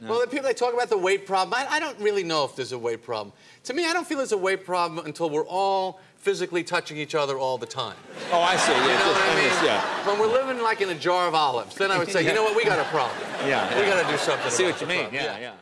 No. Well, the people that talk about the weight problem, I, I, don't really know if there's a weight problem. To me, I don't feel there's a weight problem until we're all physically touching each other all the time. Oh, I see. Yeah, know what I mean? Yeah. When we're living like in a jar of olives, then I would say, you know what, we got a problem. Yeah. We got to do something. I see what you mean. Yeah, yeah. yeah.